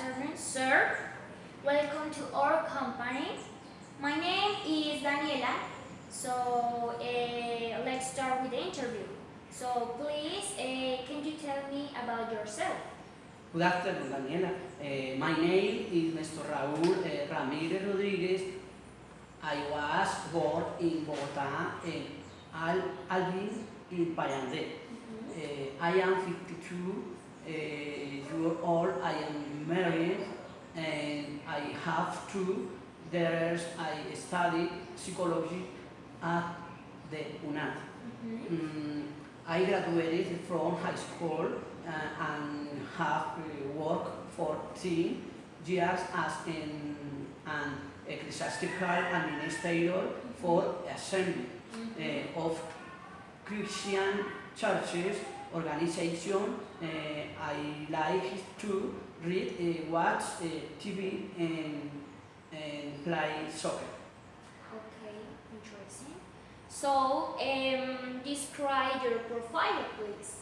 afternoon, sir. Welcome to our company. My name is Daniela. So uh, let's start with the interview. So please, uh, can you tell me about yourself? Good afternoon, Daniela. Uh, my name is Mr. Raúl Ramírez Rodríguez. I was born in Bogotá, in Al Alvin, in Payandé. Uh, I am 52 uh, years old. I am married and I have two daughters. I study psychology at the UNAD. Mhm. Mm, I graduated from high school uh, and have uh, worked for 10 years as an, an ecclesiastical administrator for assembly Mhm. uh, of Christian churches organization. Uh, I like to read, uh, watch uh, TV and, and play soccer. Okay, interesting. So um, describe your profile, please.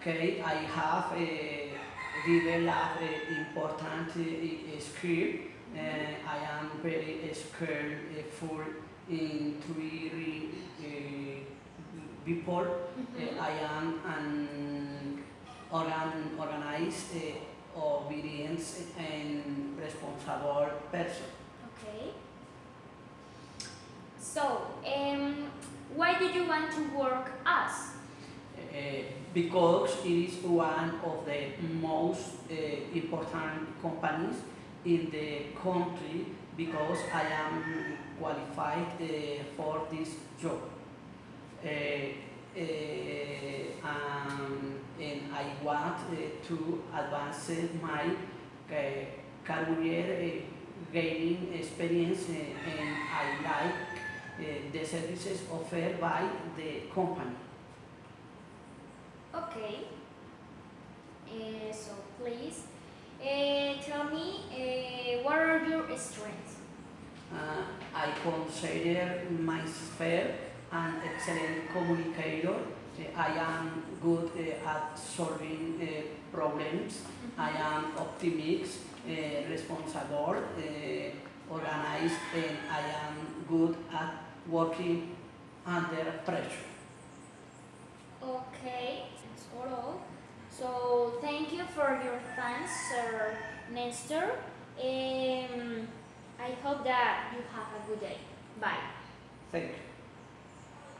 Okay, I have uh, developed uh, important uh, skill. Uh, I am very skillful in three uh, people. Mhm. Uh, I am an organ, organized, uh, obedient, and responsible person. Okay. So, um, why do you want to work us? Uh, because it is one of the most uh, important companies in the country because I am qualified uh, for this job. Um, and I want to advance my uh, career, uh, gaining experience, and I like the services offered by the company. Okay. Uh, so please uh, tell me uh, what are your strengths? Uh, I consider my myself an excellent communicator. Uh, I am good uh, at solving uh, problems. I am optimistic, uh, responsible, uh, organized, and I am good at working under pressure. Okay, that's all. So thank you for your thanks, Sir Nestor. Um, I hope that you have a good day. Bye. Thank you.